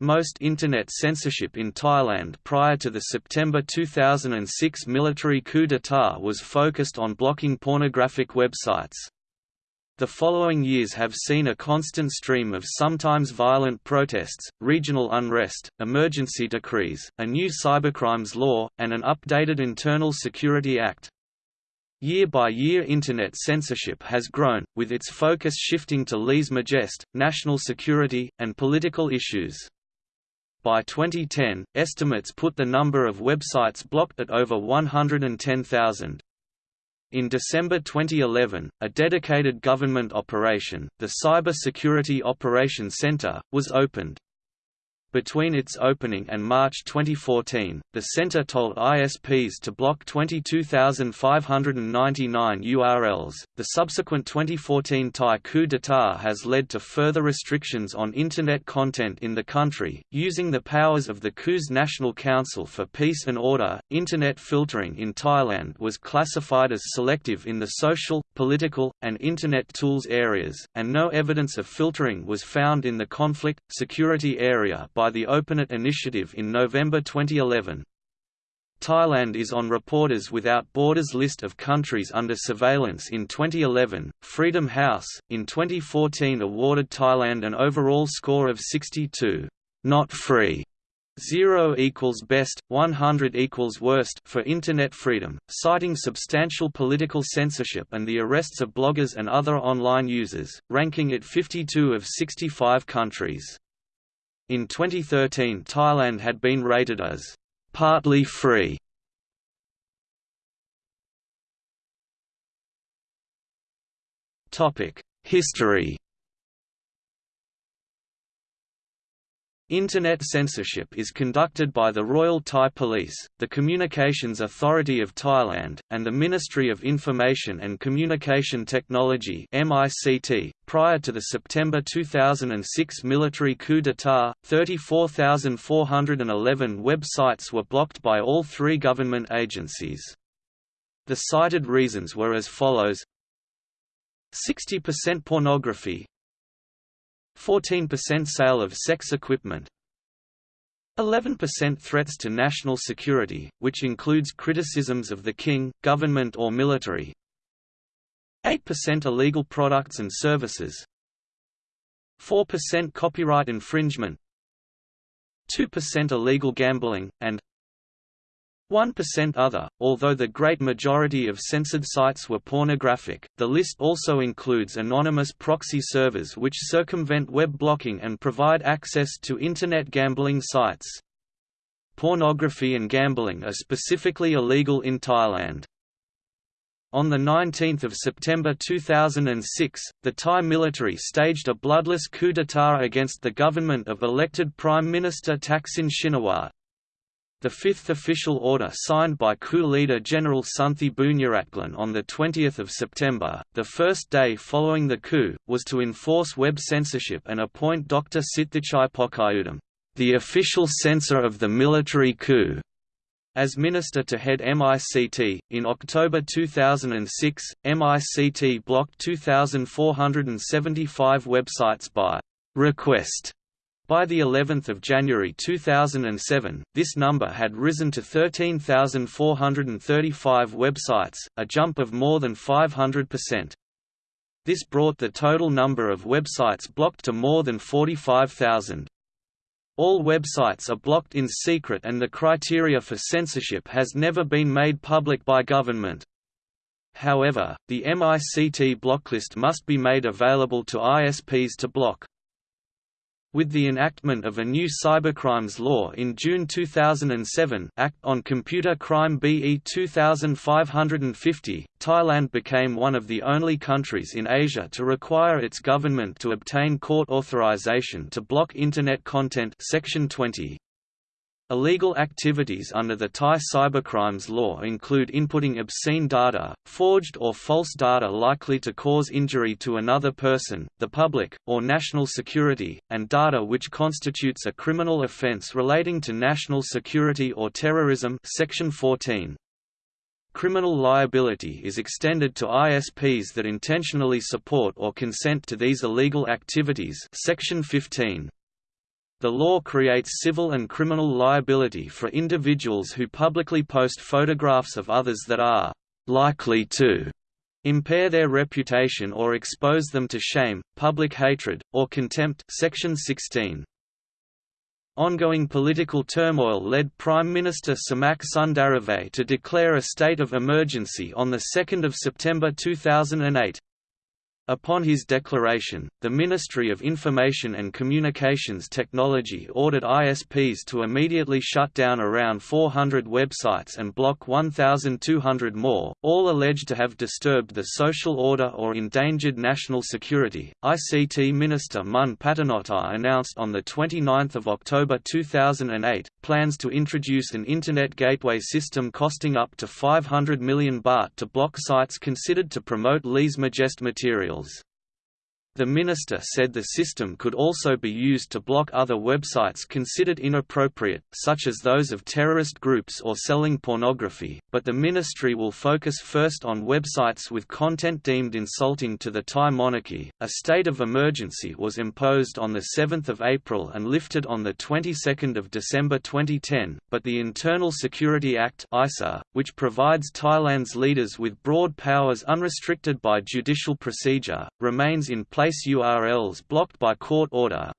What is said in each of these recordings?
Most Internet censorship in Thailand prior to the September 2006 military coup d'état was focused on blocking pornographic websites. The following years have seen a constant stream of sometimes violent protests, regional unrest, emergency decrees, a new cybercrimes law, and an updated Internal Security Act. Year by year Internet censorship has grown, with its focus shifting to lèse-majesté, national security, and political issues. By 2010, estimates put the number of websites blocked at over 110,000. In December 2011, a dedicated government operation, the Cyber Security Operations Center, was opened. Between its opening and March 2014, the center told ISPs to block 22,599 URLs. The subsequent 2014 Thai coup d'état has led to further restrictions on Internet content in the country. Using the powers of the coup's National Council for Peace and Order, Internet filtering in Thailand was classified as selective in the social, political, and Internet tools areas, and no evidence of filtering was found in the conflict, security area by the OpenNet initiative in November 2011. Thailand is on Reporters Without Borders list of countries under surveillance in 2011. Freedom House, in 2014, awarded Thailand an overall score of 62, not free. 0 equals best, 100 equals worst for Internet freedom, citing substantial political censorship and the arrests of bloggers and other online users, ranking it 52 of 65 countries. In 2013 Thailand had been rated as «partly free». History Internet censorship is conducted by the Royal Thai Police, the Communications Authority of Thailand, and the Ministry of Information and Communication Technology .Prior to the September 2006 military coup d'état, 34,411 websites were blocked by all three government agencies. The cited reasons were as follows 60% pornography, 14% sale of sex equipment. 11% threats to national security, which includes criticisms of the king, government or military. 8% illegal products and services. 4% copyright infringement. 2% illegal gambling, and 1% other. Although the great majority of censored sites were pornographic, the list also includes anonymous proxy servers which circumvent web blocking and provide access to Internet gambling sites. Pornography and gambling are specifically illegal in Thailand. On 19 September 2006, the Thai military staged a bloodless coup d'état against the government of elected Prime Minister Thaksin Shinawatra. The fifth official order signed by coup leader General Sonthi Boonyaratglin on 20 September, the first day following the coup, was to enforce web censorship and appoint Dr. Sitthichai Pookaiyaudom, the official censor of the military coup, as minister to head MICT. In October 2006, MICT blocked 2,475 websites by request by the 11th of January 2007, this number had risen to 13,435 websites, a jump of more than 500%. This brought the total number of websites blocked to more than 45,000. All websites are blocked in secret and the criteria for censorship has never been made public by government. However, the MICT blocklist must be made available to ISPs to block. With the enactment of a new cybercrimes law in June 2007 Act on Computer Crime BE 2550, Thailand became one of the only countries in Asia to require its government to obtain court authorization to block Internet content Section 20. Illegal activities under the Thai cybercrimes law include inputting obscene data, forged or false data likely to cause injury to another person, the public, or national security, and data which constitutes a criminal offense relating to national security or terrorism Section 14. Criminal liability is extended to ISPs that intentionally support or consent to these illegal activities Section 15. The law creates civil and criminal liability for individuals who publicly post photographs of others that are likely to impair their reputation or expose them to shame, public hatred, or contempt section 16. Ongoing political turmoil led Prime Minister Samak Sundaravej to declare a state of emergency on 2 September 2008. Upon his declaration, the Ministry of Information and Communications Technology ordered ISPs to immediately shut down around 400 websites and block 1,200 more, all alleged to have disturbed the social order or endangered national security. ICT Minister Mun Pattanayaktha announced on 29 October 2008 plans to introduce an Internet gateway system costing up to 500 million baht to block sites considered to promote lèse-majesté material. Wales the minister said the system could also be used to block other websites considered inappropriate, such as those of terrorist groups or selling pornography, but the ministry will focus first on websites with content deemed insulting to the Thai monarchy. A state of emergency was imposed on 7 April and lifted on the 22nd of December 2010, but the Internal Security Act ISA, which provides Thailand's leaders with broad powers unrestricted by judicial procedure, remains in place place URLs blocked by court order.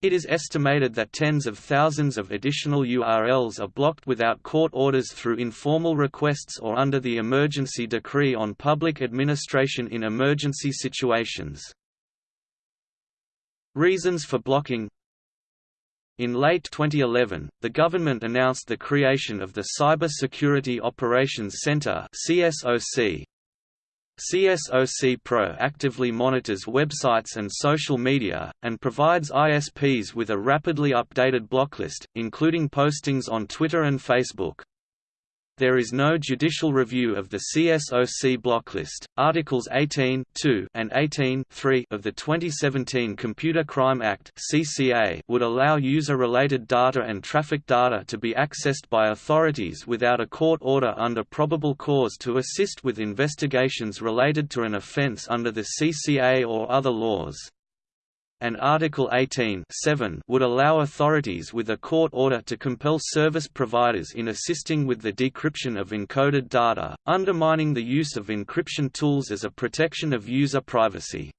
It is estimated that tens of thousands of additional URLs are blocked without court orders through informal requests or under the Emergency Decree on Public Administration in Emergency Situations. Reasons for blocking in late 2011, the government announced the creation of the Cyber Security Operations Center (CSOC), CSOC Pro actively monitors websites and social media, and provides ISPs with a rapidly updated blocklist, including postings on Twitter and Facebook. There is no judicial review of the CSOC blocklist. Articles 18 and 18 of the 2017 Computer Crime Act (CCA) would allow user-related data and traffic data to be accessed by authorities without a court order under probable cause to assist with investigations related to an offense under the CCA or other laws and Article 18 would allow authorities with a court order to compel service providers in assisting with the decryption of encoded data, undermining the use of encryption tools as a protection of user privacy.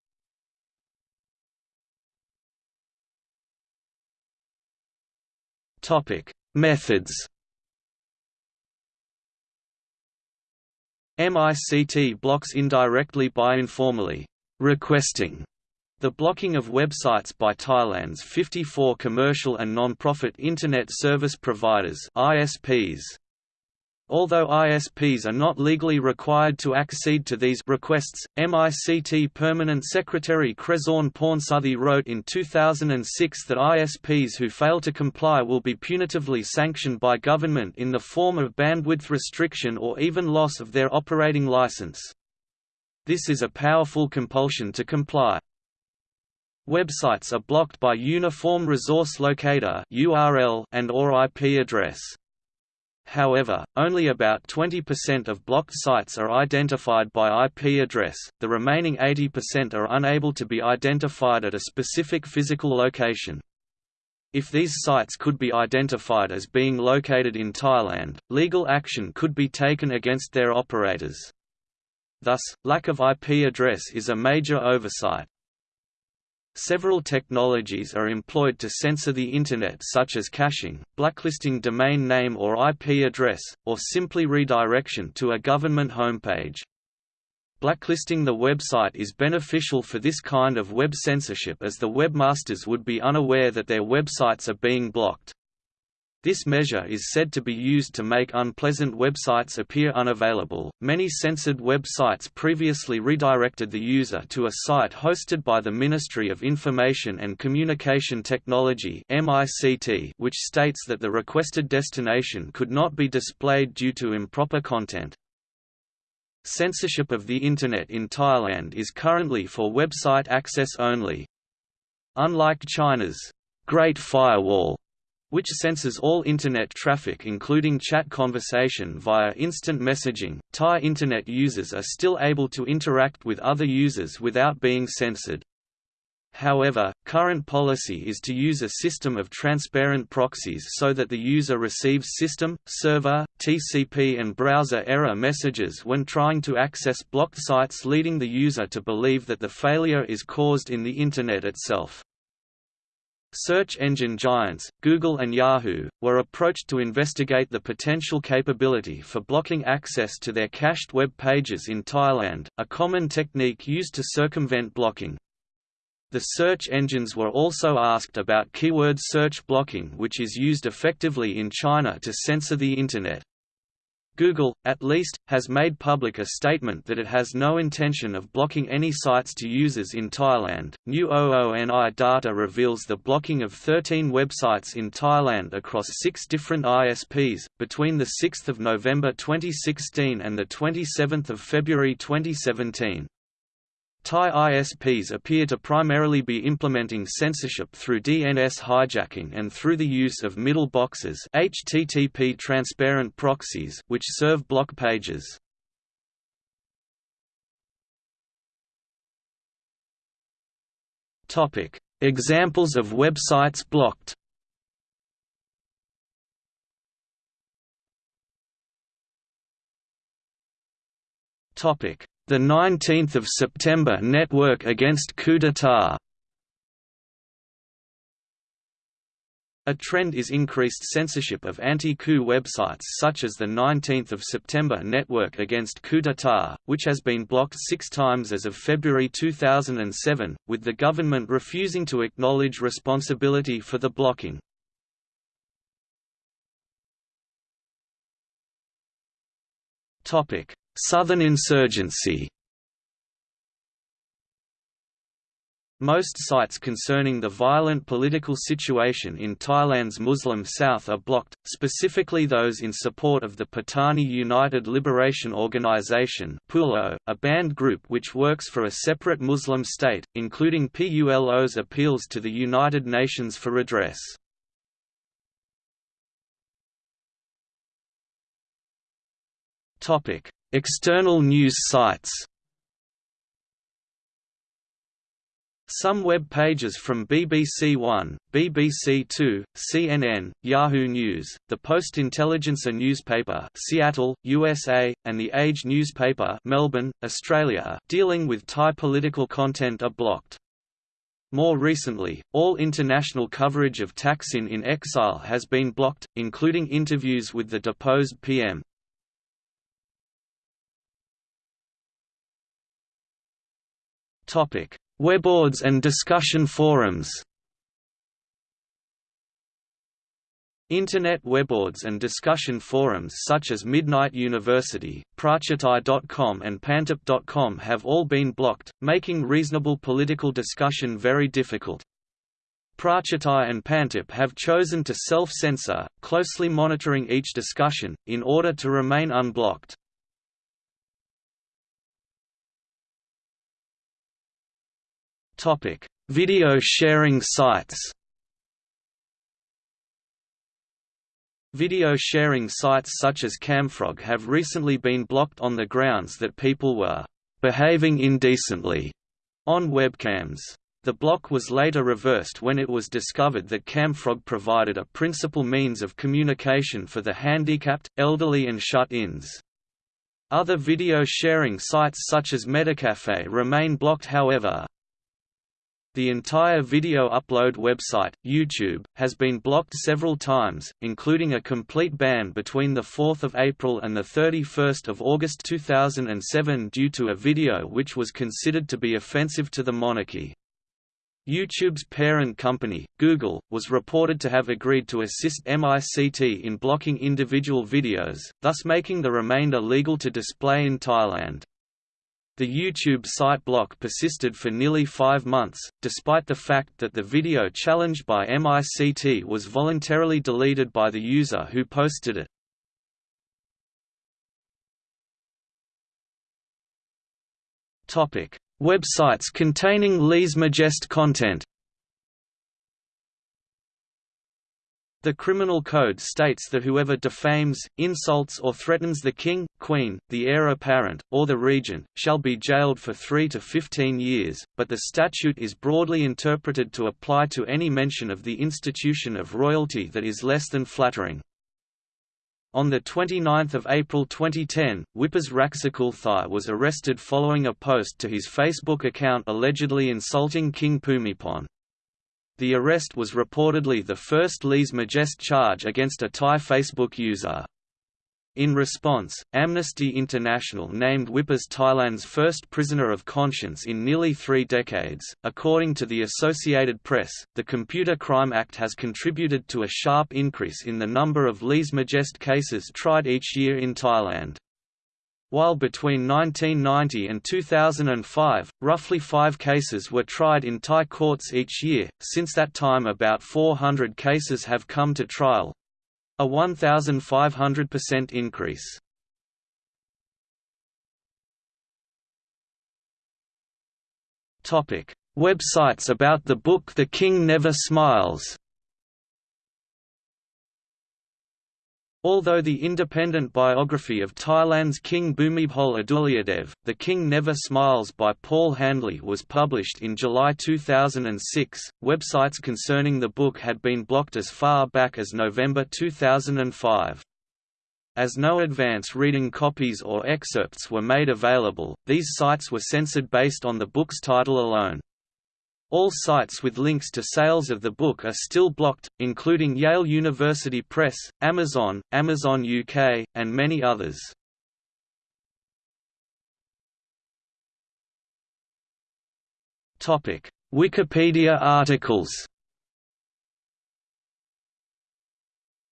Methods MICT blocks indirectly by informally requesting the blocking of websites by Thailand's 54 commercial and non-profit Internet Service Providers ISPs. Although ISPs are not legally required to accede to these requests, MICT Permanent Secretary Kraisorn Pornsuthee wrote in 2006 that ISPs who fail to comply will be punitively sanctioned by government in the form of bandwidth restriction or even loss of their operating license. This is a powerful compulsion to comply. Websites are blocked by Uniform Resource Locator (URL) and or IP address. However, only about 20% of blocked sites are identified by IP address, the remaining 80% are unable to be identified at a specific physical location. If these sites could be identified as being located in Thailand, legal action could be taken against their operators. Thus, lack of IP address is a major oversight. Several technologies are employed to censor the Internet such as caching, blacklisting domain name or IP address, or simply redirection to a government homepage. Blacklisting the website is beneficial for this kind of web censorship as the webmasters would be unaware that their websites are being blocked. This measure is said to be used to make unpleasant websites appear unavailable. Many censored websites previously redirected the user to a site hosted by the Ministry of Information and Communication Technology (MICT), which states that the requested destination could not be displayed due to improper content. Censorship of the Internet in Thailand is currently for website access only. Unlike China's Great Firewall, which censors all Internet traffic including chat conversation via instant messaging. Thai Internet users are still able to interact with other users without being censored. However, current policy is to use a system of transparent proxies so that the user receives system, server, TCP and browser error messages when trying to access blocked sites leading the user to believe that the failure is caused in the Internet itself. Search engine giants, Google and Yahoo, were approached to investigate the potential capability for blocking access to their cached web pages in Thailand, a common technique used to circumvent blocking. The search engines were also asked about keyword search blocking which is used effectively in China to censor the Internet. Google, at least, has made public a statement that it has no intention of blocking any sites to users in Thailand. New OONI data reveals the blocking of 13 websites in Thailand across six different ISPs, between 6 November 2016 and 27 February 2017. Thai ISPs appear to primarily be implementing censorship through DNS hijacking and through the use of middle boxes HTTP transparent proxies which serve block pages. Examples of websites blocked. Topic: the 19th of September Network against coup d'état A trend is increased censorship of anti-coup websites such as the 19th of September Network Against Coup d'etat, which has been blocked six times as of February 2007, with the government refusing to acknowledge responsibility for the blocking. Southern insurgency Most sites concerning the violent political situation in Thailand's Muslim south are blocked, specifically those in support of the Patani United Liberation Organization a banned group which works for a separate Muslim state, including PULO's appeals to the United Nations for redress. External news sites Some web pages from BBC One, BBC Two, CNN, Yahoo News, the Post-Intelligencer newspaper Seattle, USA, and the Age newspaper Melbourne, Australia dealing with Thai political content are blocked. More recently, all international coverage of Thaksin in exile has been blocked, including interviews with the deposed PM. Topic: Webboards and discussion forums. Internet webboards and discussion forums such as Midnight University, Prachatai.com and Pantip.com have all been blocked, making reasonable political discussion very difficult. Prachatai and Pantip have chosen to self-censor, closely monitoring each discussion, in order to remain unblocked. Topic: Video sharing sites. Video sharing sites such as Camfrog have recently been blocked on the grounds that people were behaving indecently on webcams. The block was later reversed when it was discovered that Camfrog provided a principal means of communication for the handicapped, elderly and shut-ins. Other video sharing sites such as Metacafe remain blocked however, the entire video upload website, YouTube, has been blocked several times, including a complete ban between 4 April and 31 August 2007 due to a video which was considered to be offensive to the monarchy. YouTube's parent company, Google, was reported to have agreed to assist MICT in blocking individual videos, thus making the remainder legal to display in Thailand. The YouTube site block persisted for nearly five months, despite the fact that the video challenged by MICT was voluntarily deleted by the user who posted it. Websites containing lèse-majesté content The criminal code states that whoever defames, insults or threatens the king, queen, the heir apparent, or the regent, shall be jailed for 3 to 15 years, but the statute is broadly interpreted to apply to any mention of the institution of royalty that is less than flattering. On 29 April 2010, Wipas Raksakulthai was arrested following a post to his Facebook account allegedly insulting King Bhumibol. The arrest was reportedly the first lèse majesté charge against a Thai Facebook user. In response, Amnesty International named Wipas Thailand's first prisoner of conscience in nearly three decades. According to the Associated Press, the Computer Crime Act has contributed to a sharp increase in the number of lèse majesté cases tried each year in Thailand. While between 1990 and 2005, roughly five cases were tried in Thai courts each year, since that time about 400 cases have come to trial—a 1,500% increase. Websites about the book The King Never Smiles Although the independent biography of Thailand's King Bhumibol Adulyadej, The King Never Smiles by Paul Handley was published in July 2006, websites concerning the book had been blocked as far back as November 2005. As no advance reading copies or excerpts were made available, these sites were censored based on the book's title alone. All sites with links to sales of the book are still blocked, including Yale University Press, Amazon, Amazon UK, and many others. Wikipedia articles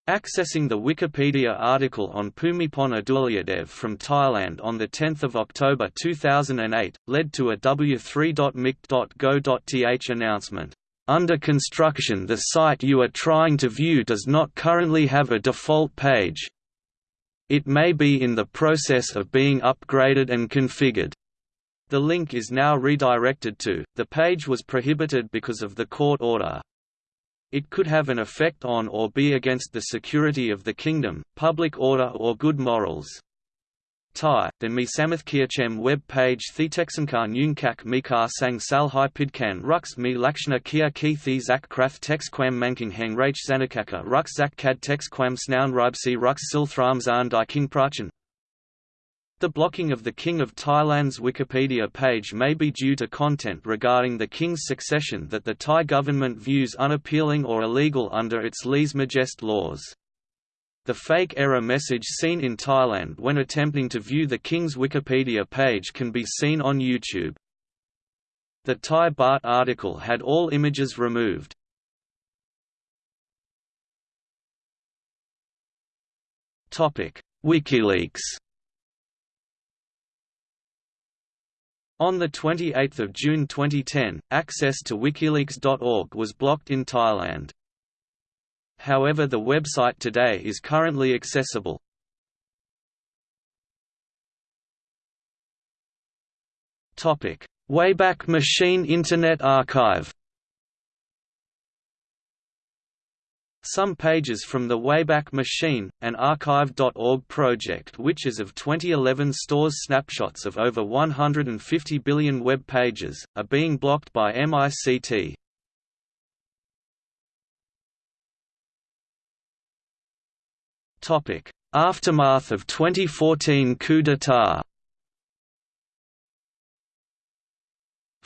Accessing the Wikipedia article on Bhumibol Adulyadej from Thailand on 10 October 2008, led to a w3.mic.go.th announcement. Under construction the site you are trying to view does not currently have a default page. It may be in the process of being upgraded and configured. The link is now redirected to, the page was prohibited because of the court order. It could have an effect on or be against the security of the kingdom, public order or good morals. Thai, the Misamathkirchem web page Thitexankar Nyungkak Mikar Sang Salhai Pidkan Rux Mi Lakshna Kia Ki Thi Zak Krath Texquam Manking Hang Rach Zanakaka Rux Zak Kad Texquam Snoun Ribsi Rux Silthram Zan Dai King Prachan the blocking of the King of Thailand's Wikipedia page may be due to content regarding the king's succession that the Thai government views unappealing or illegal under its lèse majesté laws. The fake error message seen in Thailand when attempting to view the king's Wikipedia page can be seen on YouTube. The Thai baht article had all images removed. WikiLeaks On 28 June 2010, access to wikileaks.org was blocked in Thailand. However the website today is currently accessible. Wayback Machine Internet Archive Some pages from the Wayback Machine, an archive.org project which as of 2011 stores snapshots of over 150 billion web pages, are being blocked by MICT. Aftermath of 2014 coup d'état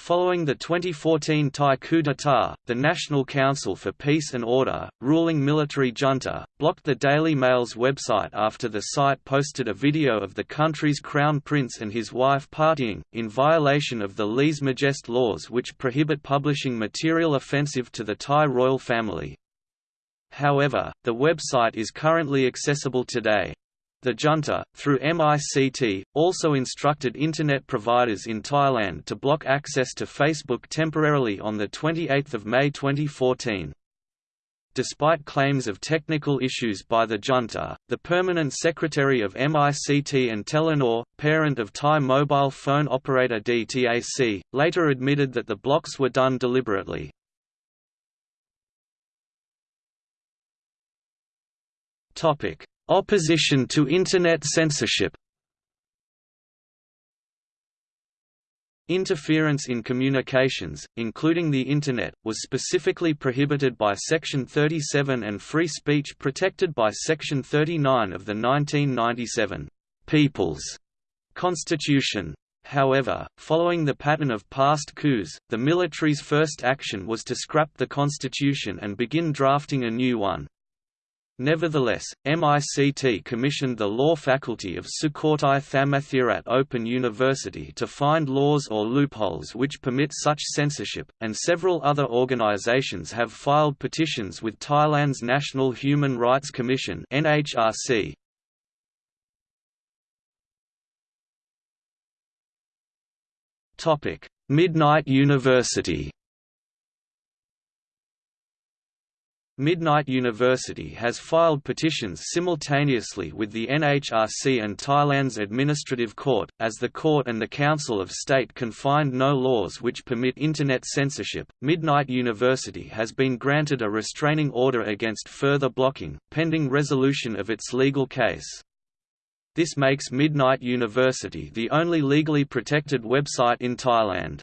Following the 2014 Thai coup d'état, the National Council for Peace and Order, ruling military junta, blocked the Daily Mail's website after the site posted a video of the country's crown prince and his wife partying, in violation of the lèse majesté laws which prohibit publishing material offensive to the Thai royal family. However, the website is currently accessible today. The junta, through MICT, also instructed Internet providers in Thailand to block access to Facebook temporarily on 28 May 2014. Despite claims of technical issues by the junta, the permanent secretary of MICT and Telenor, parent of Thai mobile phone operator DTAC, later admitted that the blocks were done deliberately. Topic: Opposition to Internet censorship. Interference in communications, including the Internet, was specifically prohibited by Section 37 and free speech protected by Section 39 of the 1997 People's Constitution. However, following the pattern of past coups, the military's first action was to scrap the constitution and begin drafting a new one. Nevertheless, MICT commissioned the law faculty of Sukhothai Thammathirat Open University to find laws or loopholes which permit such censorship, and several other organizations have filed petitions with Thailand's National Human Rights Commission NHRC. Midnight University Midnight University has filed petitions simultaneously with the NHRC and Thailand's Administrative Court, as the Court and the Council of State can find no laws which permit Internet censorship. Midnight University has been granted a restraining order against further blocking, pending resolution of its legal case. This makes Midnight University the only legally protected website in Thailand.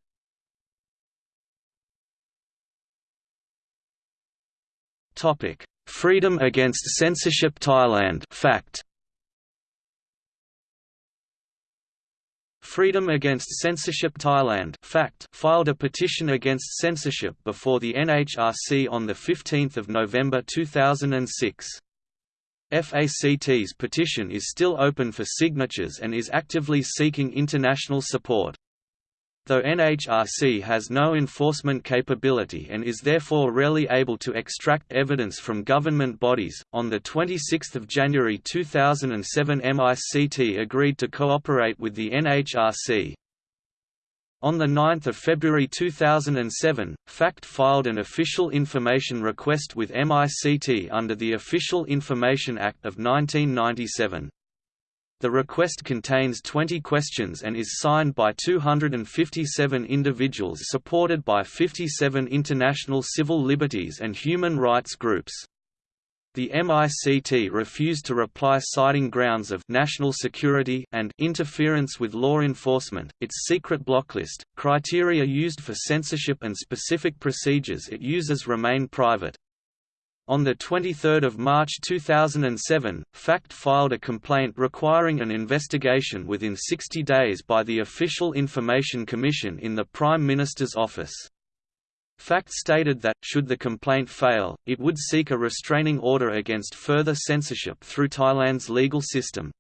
Topic: Freedom Against Censorship Thailand. Fact. Freedom Against Censorship Thailand. FACT. Filed a petition against censorship before the NHRC on 15 November 2006. FACT's petition is still open for signatures and is actively seeking international support. Though NHRC has no enforcement capability and is therefore rarely able to extract evidence from government bodies, on 26 January 2007 MICT agreed to cooperate with the NHRC. On 9 February 2007, FACT filed an official information request with MICT under the Official Information Act of 1997. The request contains 20 questions and is signed by 257 individuals supported by 57 international civil liberties and human rights groups. The MICT refused to reply citing grounds of national security and interference with law enforcement, its secret blocklist, criteria used for censorship and specific procedures it uses remain private. On 23 March 2007, FACT filed a complaint requiring an investigation within 60 days by the Official Information Commission in the Prime Minister's office. FACT stated that, should the complaint fail, it would seek a restraining order against further censorship through Thailand's legal system.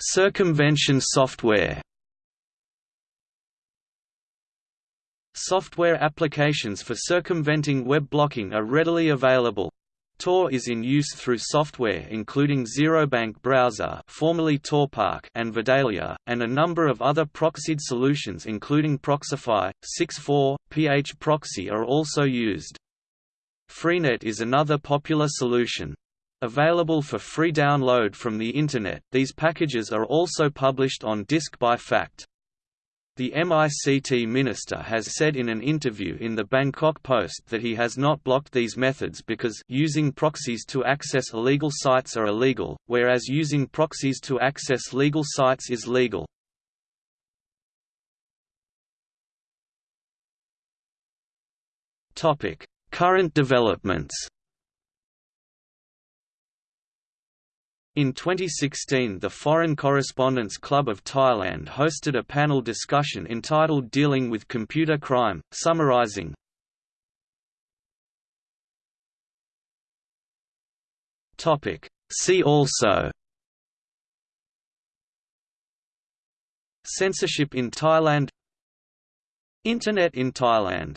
Circumvention software Software applications for circumventing web blocking are readily available. Tor is in use through software including XeroBank Browser formerly TorPark and Vidalia, and a number of other proxied solutions including Proxify, 6.4, PH Proxy are also used. Freenet is another popular solution. Available for free download from the Internet, these packages are also published on disk by FACT. The MICT minister has said in an interview in the Bangkok Post that he has not blocked these methods because using proxies to access illegal sites are illegal, whereas using proxies to access legal sites is legal. Current developments In 2016 the Foreign Correspondents Club of Thailand hosted a panel discussion entitled Dealing with Computer Crime, summarizing. See also. Censorship in Thailand. Internet in Thailand